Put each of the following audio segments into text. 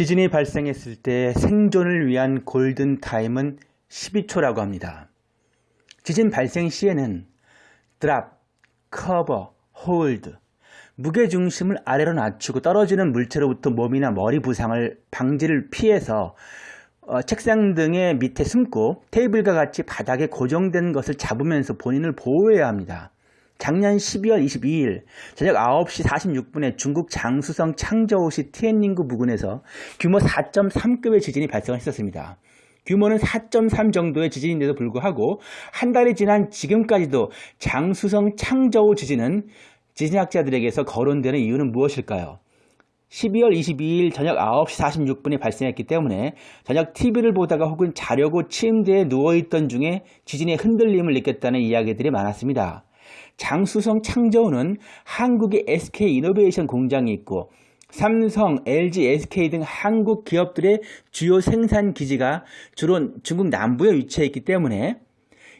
지진이 발생했을 때 생존을 위한 골든타임은 12초라고 합니다. 지진 발생 시에는 drop, cover, hold, 무게중심을 아래로 낮추고 떨어지는 물체로부터 몸이나 머리 부상을 방지를 피해서 어, 책상 등의 밑에 숨고 테이블과 같이 바닥에 고정된 것을 잡으면서 본인을 보호해야 합니다. 작년 12월 22일 저녁 9시 46분에 중국 장수성 창저우시 티엔닝구 부근에서 규모 4.3급의 지진이 발생했었습니다. 규모는 4.3 정도의 지진인데도 불구하고 한 달이 지난 지금까지도 장수성 창저우 지진은 지진학자들에게서 거론되는 이유는 무엇일까요? 12월 22일 저녁 9시 46분에 발생했기 때문에 저녁 TV를 보다가 혹은 자려고 침대에 누워있던 중에 지진의 흔들림을 느꼈다는 이야기들이 많았습니다. 장수성 창저우는 한국의 SK 이노베이션 공장이 있고 삼성, LG, SK 등 한국 기업들의 주요 생산 기지가 주로 중국 남부에 위치해 있기 때문에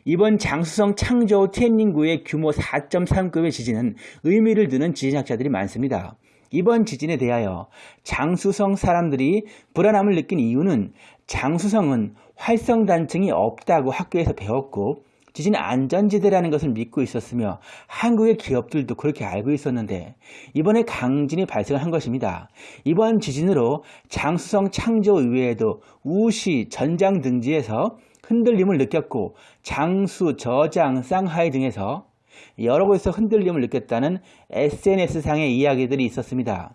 이번 장수성 창저우 티엔닝구의 규모 4.3급의 지진은 의미를 두는 지진학자들이 많습니다. 이번 지진에 대하여 장수성 사람들이 불안함을 느낀 이유는 장수성은 활성단층이 없다고 학교에서 배웠고 지진 안전지대라는 것을 믿고 있었으며 한국의 기업들도 그렇게 알고 있었는데 이번에 강진이 발생한 것입니다. 이번 지진으로 장수성 창조 이외에도 우시, 전장 등지에서 흔들림을 느꼈고 장수, 저장, 쌍하이 등에서 여러 곳에서 흔들림을 느꼈다는 SNS상의 이야기들이 있었습니다.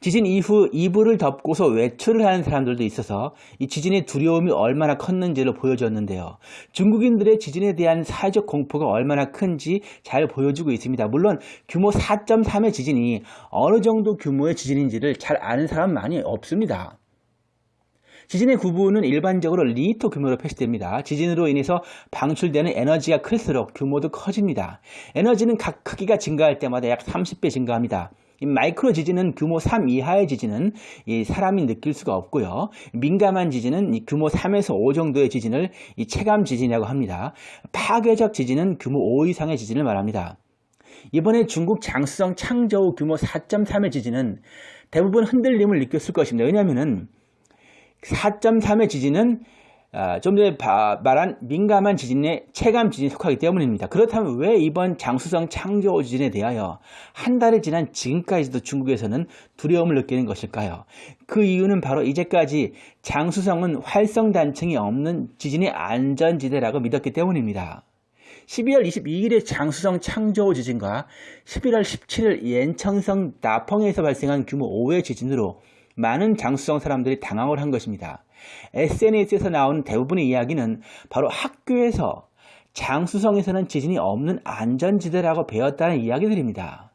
지진 이후 이불을 덮고서 외출을 하는 사람들도 있어서 이 지진의 두려움이 얼마나 컸는지를 보여줬는데요. 중국인들의 지진에 대한 사회적 공포가 얼마나 큰지 잘 보여주고 있습니다. 물론 규모 4.3의 지진이 어느 정도 규모의 지진인지를 잘 아는 사람 많이 없습니다. 지진의 구분은 일반적으로 리터 규모로 표시됩니다. 지진으로 인해서 방출되는 에너지가 클수록 규모도 커집니다. 에너지는 각 크기가 증가할 때마다 약 30배 증가합니다. 마이크로 지진은 규모 3 이하의 지진은 사람이 느낄 수가 없고요. 민감한 지진은 규모 3에서 5 정도의 지진을 체감 지진이라고 합니다. 파괴적 지진은 규모 5 이상의 지진을 말합니다. 이번에 중국 장수성 창저우 규모 4.3의 지진은 대부분 흔들림을 느꼈을 것입니다. 왜냐하면 4.3의 지진은 아, 좀 전에 말한 민감한 지진의 체감 지진에 속하기 때문입니다. 그렇다면 왜 이번 장수성 창조 지진에 대하여 한 달이 지난 지금까지도 중국에서는 두려움을 느끼는 것일까요? 그 이유는 바로 이제까지 장수성은 활성단층이 없는 지진의 안전지대라고 믿었기 때문입니다. 12월 22일의 장수성 창조 지진과 11월 17일 옌청성 나펑에서 발생한 규모 5의 지진으로 많은 장수성 사람들이 당황을 한 것입니다. SNS에서 나오는 대부분의 이야기는 바로 학교에서 장수성에서는 지진이 없는 안전지대라고 배웠다는 이야기들입니다.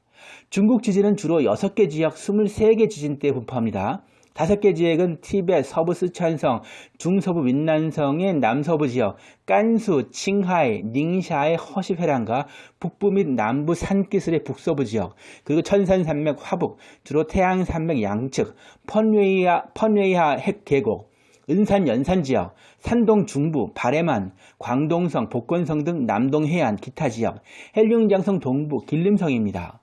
중국 지진은 주로 6개 지역 23개 지진대에 분포합니다. 5개 지역은 티벳, 서부 스촨성, 중서부 윈난성의 남서부 지역, 깐수, 칭하이, 닝샤의 허시회랑과 북부 및 남부 산기슬의 북서부 지역, 그리고 천산산맥 화북, 주로 태양산맥 양측, 펀웨이하, 펀웨이하 핵 계곡, 은산 연산 지역, 산동 중부, 바레만, 광동성, 복건성 등 남동 해안, 기타 지역, 헬륭장성 동부, 길림성입니다.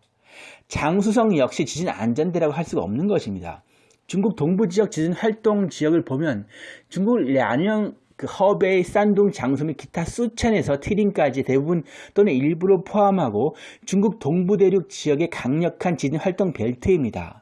장수성 역시 지진 안전대라고 할 수가 없는 것입니다. 중국 동부 지역 지진 활동 지역을 보면 중국 량영 그 허베이, 산둥, 장수 및 기타 수천에서 티린까지 대부분 또는 일부로 포함하고 중국 동부 대륙 지역의 강력한 지진 활동 벨트입니다.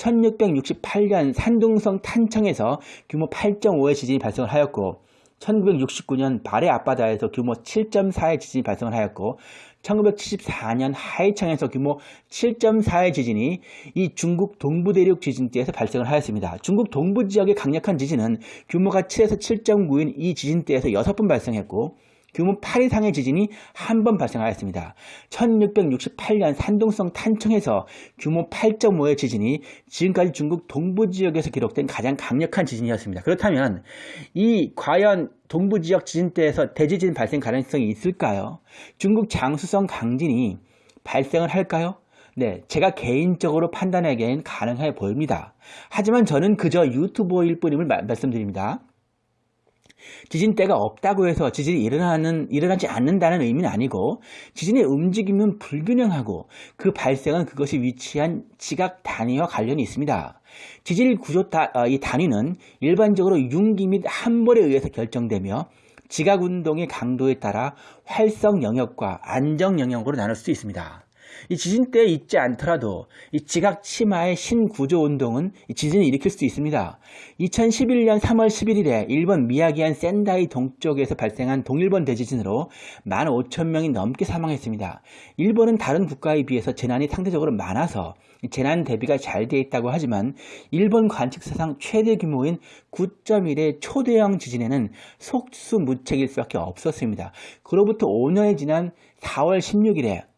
1668년 산둥성 탄청에서 규모 8.5의 지진이 발생을 하였고 1969년 발해 앞바다에서 규모 7.4의 지진이 발생을 하였고 1974년 하이창에서 규모 7.4의 지진이 이 중국 동부대륙 지진대에서 발생을 하였습니다. 중국 동부 지역의 강력한 지진은 규모가 7에서 7.9인 이 지진대에서 6번 발생했고 규모 8 이상의 지진이 한 번 발생하였습니다. 1668년 산동성 탄청에서 규모 8.5의 지진이 지금까지 중국 동부 지역에서 기록된 가장 강력한 지진이었습니다. 그렇다면 이 과연 동부 지역 지진대에서 대지진 발생 가능성이 있을까요? 중국 장수성 강진이 발생을 할까요? 네, 제가 개인적으로 판단하기엔 가능해 보입니다. 하지만 저는 그저 유튜버일 뿐임을 말씀드립니다. 지진대가 없다고 해서 지진이 일어나는, 일어나지 않는다는 의미는 아니고 지진의 움직임은 불균형하고 그 발생은 그것이 위치한 지각 단위와 관련이 있습니다. 지질 구조 다, 어, 이 단위는 일반적으로 융기 및 함볼에 의해서 결정되며 지각 운동의 강도에 따라 활성 영역과 안정 영역으로 나눌 수 있습니다. 이 지진 때에 있지 않더라도 이 지각 치마의 신구조 운동은 지진을 일으킬 수 있습니다. 2011년 3월 11일에 일본 미야기현 센다이 동쪽에서 발생한 동일본 대지진으로 15,000명이 넘게 사망했습니다. 일본은 다른 국가에 비해서 재난이 상대적으로 많아서 재난 대비가 잘 되어 있다고 하지만 일본 관측사상 최대 규모인 9.1의 초대형 지진에는 속수무책일 수밖에 없었습니다. 그로부터 5년이 지난 4월 16일에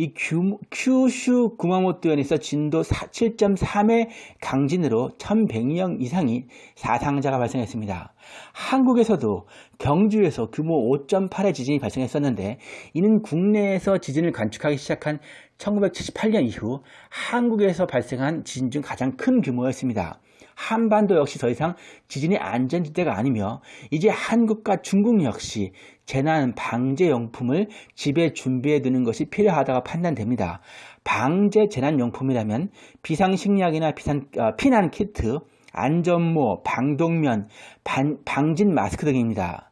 이 규, 큐슈 구마모토현에서 진도 7.3의 강진으로 1100명 이상이 사상자가 발생했습니다. 한국에서도 경주에서 규모 5.8의 지진이 발생했었는데 이는 국내에서 지진을 관측하기 시작한 1978년 이후 한국에서 발생한 지진 중 가장 큰 규모였습니다. 한반도 역시 더 이상 지진의 안전지대가 아니며 이제 한국과 중국 역시 재난 방제 용품을 집에 준비해 두는 것이 필요하다고 판단됩니다. 방제 재난 용품이라면 비상식량이나 비상, 어, 피난 키트, 안전모, 방독면, 반, 방진 마스크 등입니다.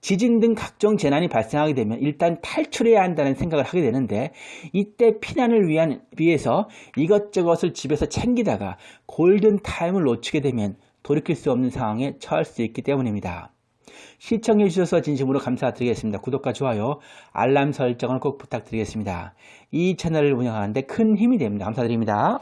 지진 등 각종 재난이 발생하게 되면 일단 탈출해야 한다는 생각을 하게 되는데 이때 피난을 위한, 위해서 이것저것을 집에서 챙기다가 골든 타임을 놓치게 되면 돌이킬 수 없는 상황에 처할 수 있기 때문입니다. 시청해 주셔서 진심으로 감사드리겠습니다. 구독과 좋아요, 알람 설정을 꼭 부탁드리겠습니다. 이 채널을 운영하는데 큰 힘이 됩니다. 감사드립니다.